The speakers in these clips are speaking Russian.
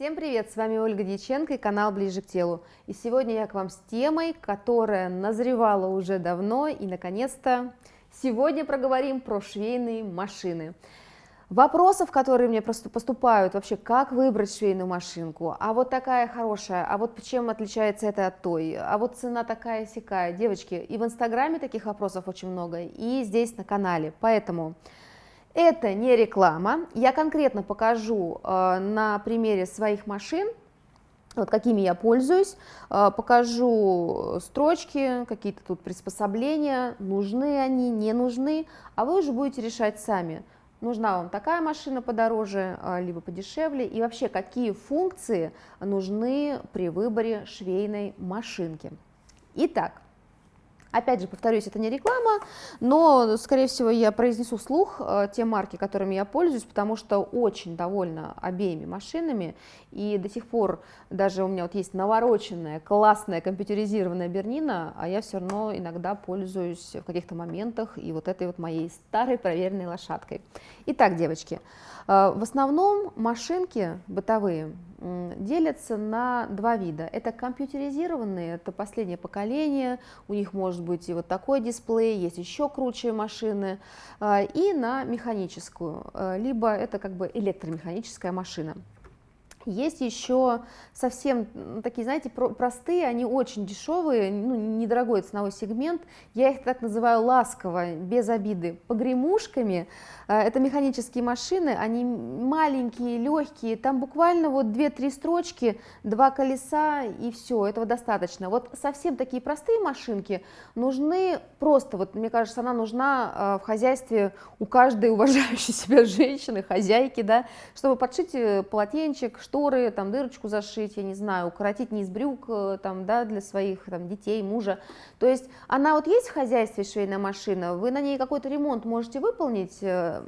Всем привет, с вами Ольга Дьяченко и канал Ближе к телу. И сегодня я к вам с темой, которая назревала уже давно и наконец-то сегодня проговорим про швейные машины. Вопросов, которые мне просто поступают, вообще, как выбрать швейную машинку, а вот такая хорошая, а вот чем отличается это от той, а вот цена такая сякая, девочки, и в инстаграме таких вопросов очень много, и здесь на канале, поэтому это не реклама, я конкретно покажу э, на примере своих машин, вот какими я пользуюсь, э, покажу строчки, какие-то тут приспособления, нужны они, не нужны, а вы уже будете решать сами, нужна вам такая машина подороже, э, либо подешевле, и вообще какие функции нужны при выборе швейной машинки. Итак, Опять же, повторюсь, это не реклама, но, скорее всего, я произнесу вслух э, те марки, которыми я пользуюсь, потому что очень довольна обеими машинами, и до сих пор даже у меня вот есть навороченная, классная, компьютеризированная Бернина, а я все равно иногда пользуюсь в каких-то моментах и вот этой вот моей старой проверенной лошадкой. Итак, девочки, э, в основном машинки бытовые делятся на два вида. Это компьютеризированные, это последнее поколение, у них может быть и вот такой дисплей, есть еще круче машины, а, и на механическую, а, либо это как бы электромеханическая машина. Есть еще совсем такие, знаете, простые, они очень дешевые, ну, недорогой ценовой сегмент. Я их так называю ласково, без обиды, погремушками. А, это механические машины, они маленькие, легкие, там буквально вот 2-3 строчки, два колеса и все, этого достаточно. Вот совсем такие простые машинки нужны просто, вот мне кажется, она нужна а, в хозяйстве у каждой уважающей себя женщины, хозяйки, да, чтобы подшить э, полотенчик, шторы, там дырочку зашить, я не знаю, укоротить низ брюк э, там, да, для своих там, детей, мужа. То есть она вот есть в хозяйстве швейная машина, вы на ней какой-то ремонт можете выполнить, э,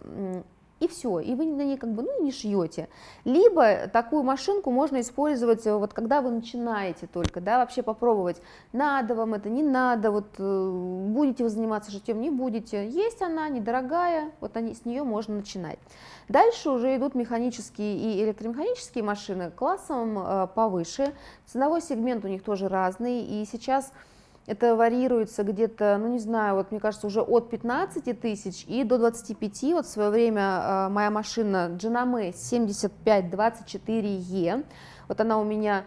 и все, и вы на ней как бы ну, не шьете. Либо такую машинку можно использовать, э, вот когда вы начинаете только, да, вообще попробовать, надо вам это, не надо, вот будете вы заниматься шитьем, не будете. Есть она, недорогая, вот они, с нее можно начинать. Дальше уже идут механические и электромеханические машины классом э, повыше. Ценовой сегмент у них тоже разный. И сейчас это варьируется где-то, ну не знаю, вот мне кажется, уже от 15 тысяч и до 25. Вот в свое время э, моя машина Genome 7524E, вот она у меня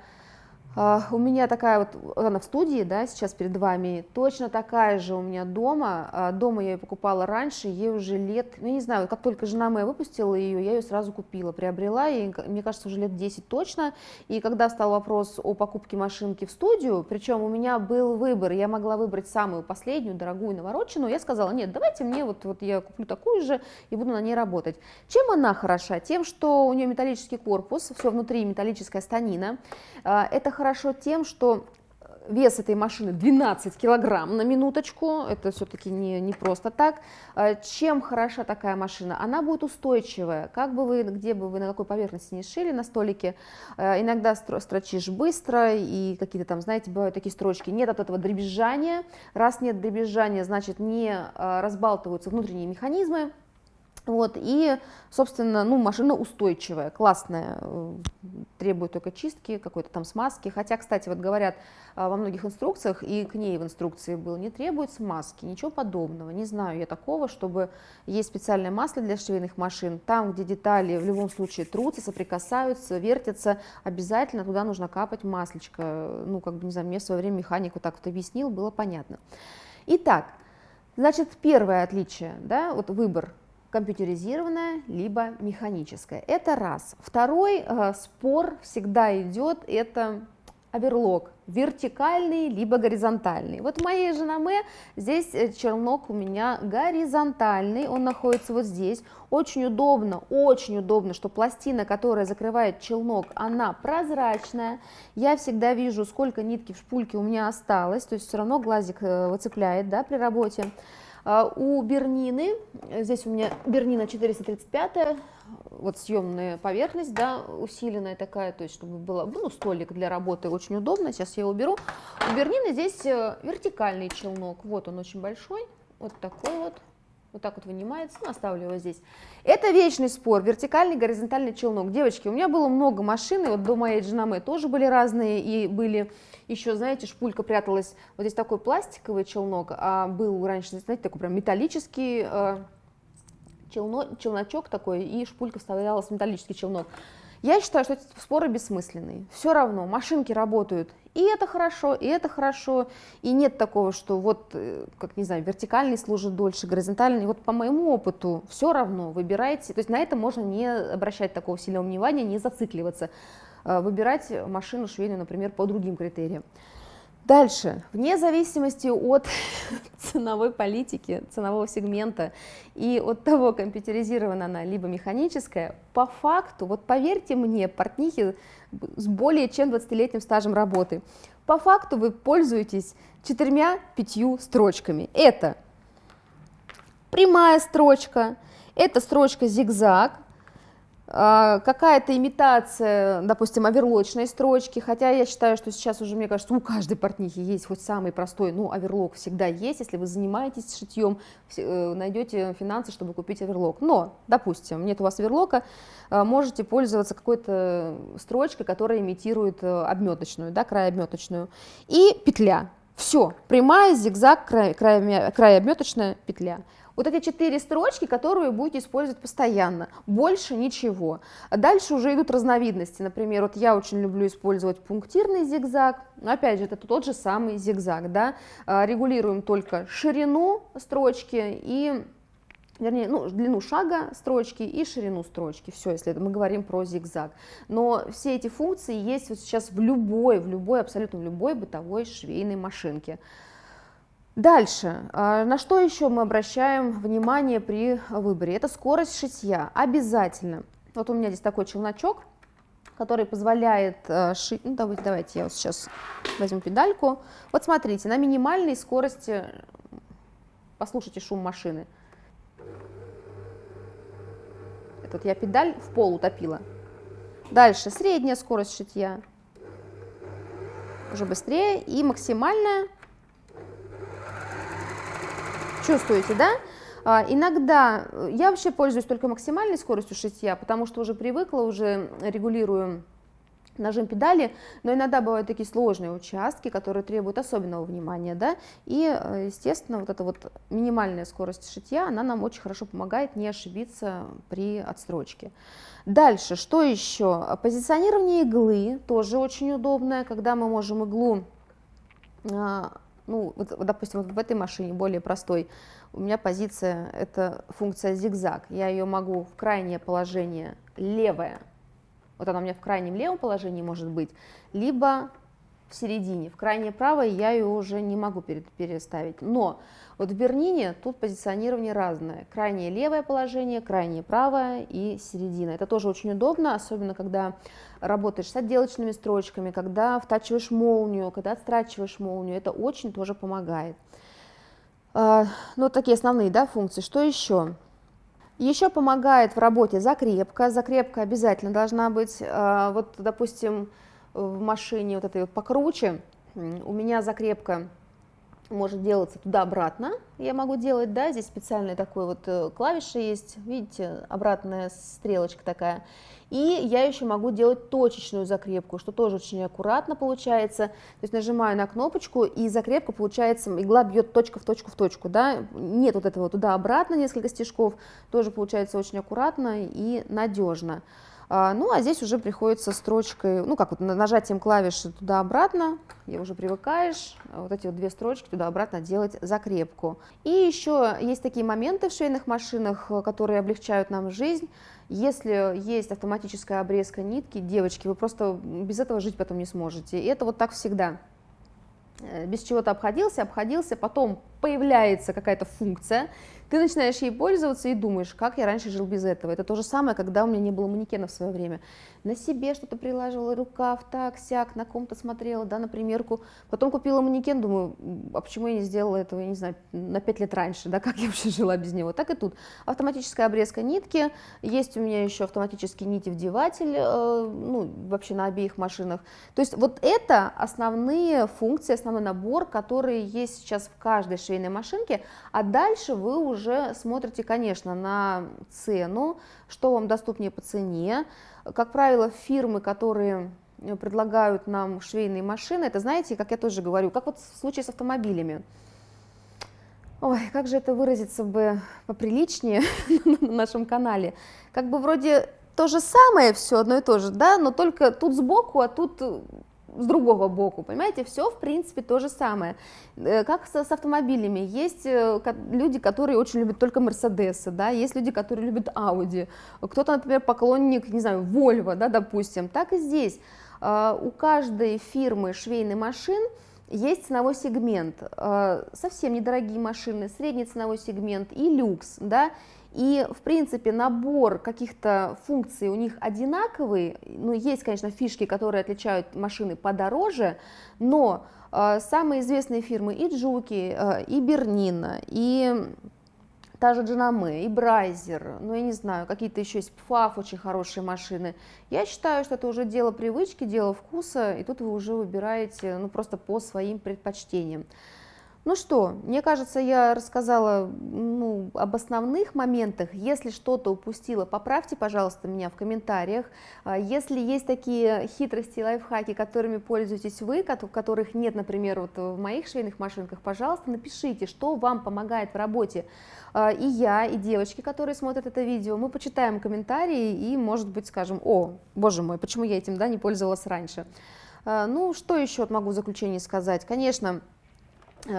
у меня такая вот, она в студии, да, сейчас перед вами, точно такая же у меня дома, uh, дома я ее покупала раньше, ей уже лет, ну, не знаю, как только жена моя выпустила ее, я ее сразу купила, приобрела, и мне кажется, уже лет 10 точно, и когда стал вопрос о покупке машинки в студию, причем у меня был выбор, я могла выбрать самую последнюю, дорогую, навороченную, я сказала, нет, давайте мне, вот, вот я куплю такую же и буду на ней работать. Чем она хороша? Тем, что у нее металлический корпус, все внутри металлическая станина, uh, это хорошо хорошо тем, что вес этой машины 12 килограмм на минуточку, это все-таки не, не просто так. А чем хороша такая машина? Она будет устойчивая, как бы вы, где бы вы, на какой поверхности не шили на столике, а иногда строчишь быстро, и какие-то там, знаете, бывают такие строчки, нет от этого дребезжания, раз нет дребезжания, значит не разбалтываются внутренние механизмы, вот, и, собственно, ну, машина устойчивая, классная, э, требует только чистки, какой-то там смазки. Хотя, кстати, вот говорят э, во многих инструкциях, и к ней в инструкции было, не требует смазки, ничего подобного. Не знаю я такого, чтобы есть специальное масло для швейных машин. Там, где детали в любом случае трутся, соприкасаются, вертятся, обязательно туда нужно капать маслечко. Ну, как бы, не знаю, мне в свое время механик вот так вот объяснил, было понятно. Итак, значит, первое отличие, да, вот выбор компьютеризированная, либо механическая. Это раз. Второй э, спор всегда идет, это оверлок, вертикальный либо горизонтальный. Вот в моей Женаме здесь э, челнок у меня горизонтальный, он находится вот здесь. Очень удобно, очень удобно, что пластина, которая закрывает челнок, она прозрачная. Я всегда вижу, сколько нитки в шпульке у меня осталось, то есть все равно глазик э, выцепляет да, при работе. А, у Бернины, здесь у меня Бернина 435, вот съемная поверхность, да, усиленная такая, то есть чтобы было, ну, столик для работы очень удобно, сейчас я уберу. У Бернины здесь э, вертикальный челнок, вот он очень большой, вот такой вот, вот так вот вынимается, ну, оставлю его здесь. Это вечный спор, вертикальный, горизонтальный челнок. Девочки, у меня было много машин, и вот до моей Джинаме тоже были разные, и были еще, знаете, шпулька пряталась, вот здесь такой пластиковый челнок, а был раньше, знаете, такой прям металлический э, челно, челночок такой, и шпулька вставлялась в металлический челнок. Я считаю, что эти споры бессмысленные. Все равно машинки работают, и это хорошо, и это хорошо, и нет такого, что вот, э, как не знаю, вертикальный служит дольше, горизонтальный. Вот по моему опыту все равно выбирайте, то есть на это можно не обращать такого сильного внимания, не зацикливаться, э, выбирать машину швейную, например, по другим критериям. Дальше, вне зависимости от ценовой политики, ценового сегмента и от того, компьютеризирована она либо механическая, по факту, вот поверьте мне, портнихи с более чем 20-летним стажем работы, по факту вы пользуетесь четырьмя-пятью строчками. Это прямая строчка, это строчка зигзаг, какая-то имитация, допустим, оверлочной строчки, хотя я считаю, что сейчас уже, мне кажется, у каждой портнихи есть хоть самый простой, ну, оверлок всегда есть, если вы занимаетесь шитьем, э, найдете финансы, чтобы купить оверлок. Но, допустим, нет у вас оверлока, а, можете пользоваться какой-то строчкой, которая имитирует э, обметочную, да, край обметочную, и петля. Все, прямая, зигзаг, край, край, край обметочная петля. Вот эти четыре строчки, которые будете использовать постоянно, больше ничего. Дальше уже идут разновидности, например, вот я очень люблю использовать пунктирный зигзаг, опять же, это тот же самый зигзаг, да, а, регулируем только ширину строчки и вернее, ну, длину шага строчки и ширину строчки, все, если мы говорим про зигзаг. Но все эти функции есть вот сейчас в любой, в любой, абсолютно в любой бытовой швейной машинке. Дальше, а, на что еще мы обращаем внимание при выборе? Это скорость шитья, обязательно. Вот у меня здесь такой челночок, который позволяет э, шить, ну давайте, давайте я вот сейчас возьму педальку. Вот смотрите, на минимальной скорости, послушайте шум машины. Это вот я педаль в пол утопила. Дальше, средняя скорость шитья, уже быстрее, и максимальная Чувствуете, да? А, иногда э, я вообще пользуюсь только максимальной скоростью шитья, потому что уже привыкла, уже регулирую нажим педали, но иногда бывают такие сложные участки, которые требуют особенного внимания, да, и, э, естественно, вот эта вот минимальная скорость шитья, она нам очень хорошо помогает не ошибиться при отстрочке. Дальше, что еще? Позиционирование иглы тоже очень удобное, когда мы можем иглу а, ну, вот, допустим, вот в этой машине более простой, у меня позиция, это функция зигзаг, я ее могу в крайнее положение левое, вот она у меня в крайнем левом положении может быть, либо в середине, в крайнее правое я ее уже не могу переставить, но вот в Бернине тут позиционирование разное, крайнее левое положение, крайнее правое и середина, это тоже очень удобно, особенно когда работаешь с отделочными строчками, когда втачиваешь молнию, когда отстрачиваешь молнию, это очень тоже помогает. А, ну, такие основные да, функции. Что еще? Еще помогает в работе закрепка. Закрепка обязательно должна быть. А, вот, допустим, в машине вот этой вот покруче, у меня закрепка может делаться туда-обратно, я могу делать, да, здесь специальная такой вот э, клавиша есть, видите, обратная стрелочка такая, и я еще могу делать точечную закрепку, что тоже очень аккуратно получается, то есть нажимаю на кнопочку, и закрепка получается, игла бьет точка в точку в точку, да, нет вот этого туда-обратно несколько стежков, тоже получается очень аккуратно и надежно. А, ну, а здесь уже приходится строчкой, ну, как вот нажатием клавиши туда-обратно, я уже привыкаешь, а вот эти вот две строчки туда-обратно делать закрепку. И еще есть такие моменты в швейных машинах, которые облегчают нам жизнь. Если есть автоматическая обрезка нитки, девочки, вы просто без этого жить потом не сможете. И это вот так всегда. Э, без чего-то обходился, обходился, потом появляется какая-то функция, ты начинаешь ей пользоваться и думаешь, как я раньше жил без этого. Это то же самое, когда у меня не было манекена в свое время. На себе что-то прилаживала, рукав, так, сяк, на ком-то смотрела, да, на примерку. Потом купила манекен, думаю, а почему я не сделала этого, я не знаю, на 5 лет раньше, да, как я вообще жила без него. Так и тут. Автоматическая обрезка нитки, есть у меня еще автоматический нити-вдеватель, э, ну, вообще на обеих машинах. То есть вот это основные функции, основной набор, который есть сейчас в каждой швейной машинке, а дальше вы уже смотрите, конечно, на цену, что вам доступнее по цене. Как правило, фирмы, которые предлагают нам швейные машины, это, знаете, как я тоже говорю, как вот в случае с автомобилями. Ой, как же это выразиться бы поприличнее на нашем канале. Как бы вроде то же самое все одно и то же, да, но только тут сбоку, а тут с другого боку, понимаете, все в принципе то же самое. Э, как с, с автомобилями, есть э, люди, которые очень любят только Мерседесы, да, есть люди, которые любят Ауди, кто-то, например, поклонник, не знаю, Volvo, да, допустим, так и здесь. А, у каждой фирмы швейных машин есть ценовой сегмент, совсем недорогие машины, средний ценовой сегмент и люкс, да, и, в принципе, набор каких-то функций у них одинаковый, ну, есть, конечно, фишки, которые отличают машины подороже, но э, самые известные фирмы и Джуки, э, и Бернина, и та же Джанаме, и Брайзер, ну, я не знаю, какие-то еще есть ПФАФ, очень хорошие машины. Я считаю, что это уже дело привычки, дело вкуса, и тут вы уже выбираете, ну, просто по своим предпочтениям. Ну что, мне кажется, я рассказала ну, об основных моментах. Если что-то упустила, поправьте, пожалуйста, меня в комментариях. А, если есть такие хитрости и лайфхаки, которыми пользуетесь вы, которых нет, например, вот в моих швейных машинках, пожалуйста, напишите, что вам помогает в работе. А, и я, и девочки, которые смотрят это видео, мы почитаем комментарии и, может быть, скажем, о, боже мой, почему я этим да, не пользовалась раньше. А, ну, что еще могу в заключение сказать? Конечно,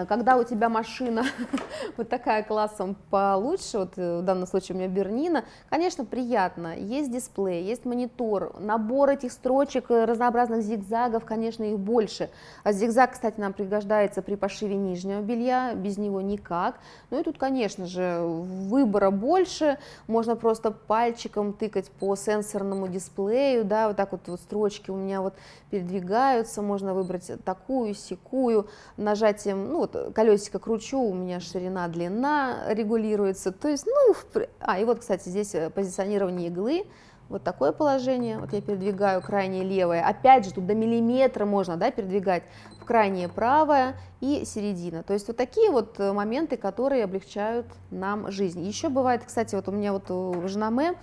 когда у тебя машина вот такая классом получше, вот э, в данном случае у меня Бернина, конечно, приятно, есть дисплей, есть монитор, набор этих строчек, э, разнообразных зигзагов, конечно, их больше. А зигзаг, кстати, нам пригождается при пошиве нижнего белья, без него никак. Ну и тут, конечно же, выбора больше, можно просто пальчиком тыкать по сенсорному дисплею, да, вот так вот, вот строчки у меня вот передвигаются, можно выбрать такую, секую, нажатием, ну, ну вот колесико кручу, у меня ширина, длина регулируется, то есть, ну, а, и вот, кстати, здесь э, позиционирование иглы, вот такое положение, вот я передвигаю крайнее левое, опять же, тут до миллиметра можно, да, передвигать в крайнее правое и середина, то есть вот такие вот э, моменты, которые облегчают нам жизнь. Еще бывает, кстати, вот у меня вот у Женаме,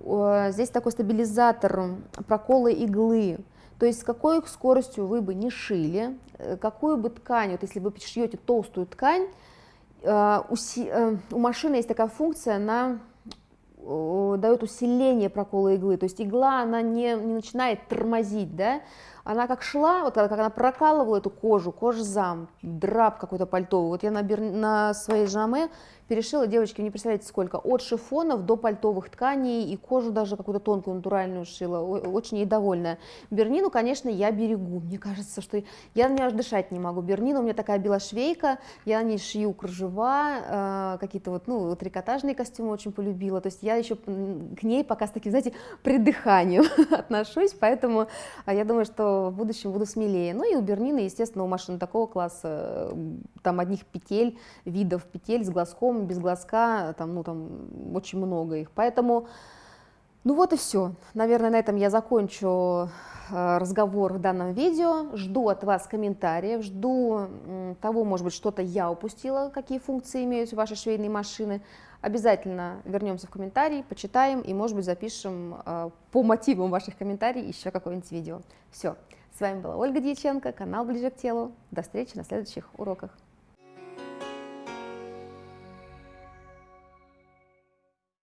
здесь такой стабилизатор прокола иглы, то есть с какой скоростью вы бы не шили, э, какую бы ткань, вот если вы шьете толстую ткань, э, э, у машины есть такая функция, она дает усиление прокола иглы, то есть игла, она не, не начинает тормозить, да, она как шла, вот как она прокалывала эту кожу, кожзам, драп какой-то пальтовый, вот я на, на своей жаме перешила, девочки, не представляете сколько, от шифонов до пальтовых тканей и кожу даже какую-то тонкую натуральную шила, очень ей довольная. Бернину, конечно, я берегу, мне кажется, что я на нее аж дышать не могу. Бернина у меня такая белошвейка, я на ней шью кружева, э, какие-то вот, ну, трикотажные костюмы очень полюбила, то есть я еще к ней пока с таким, знаете, придыханием отношусь, поэтому а, я думаю, что в будущем буду смелее. Ну и у Бернины, естественно, у машины такого класса, там одних петель, видов петель с глазком, без глазка, там, ну, там очень много их. Поэтому, ну вот и все. Наверное, на этом я закончу э, разговор в данном видео. Жду от вас комментариев, жду того, может быть, что-то я упустила, какие функции имеют ваши швейные машины. Обязательно вернемся в комментарии, почитаем и, может быть, запишем э, по мотивам ваших комментариев еще какое-нибудь видео. Все. С вами была Ольга Дьяченко, канал Ближе к телу. До встречи на следующих уроках.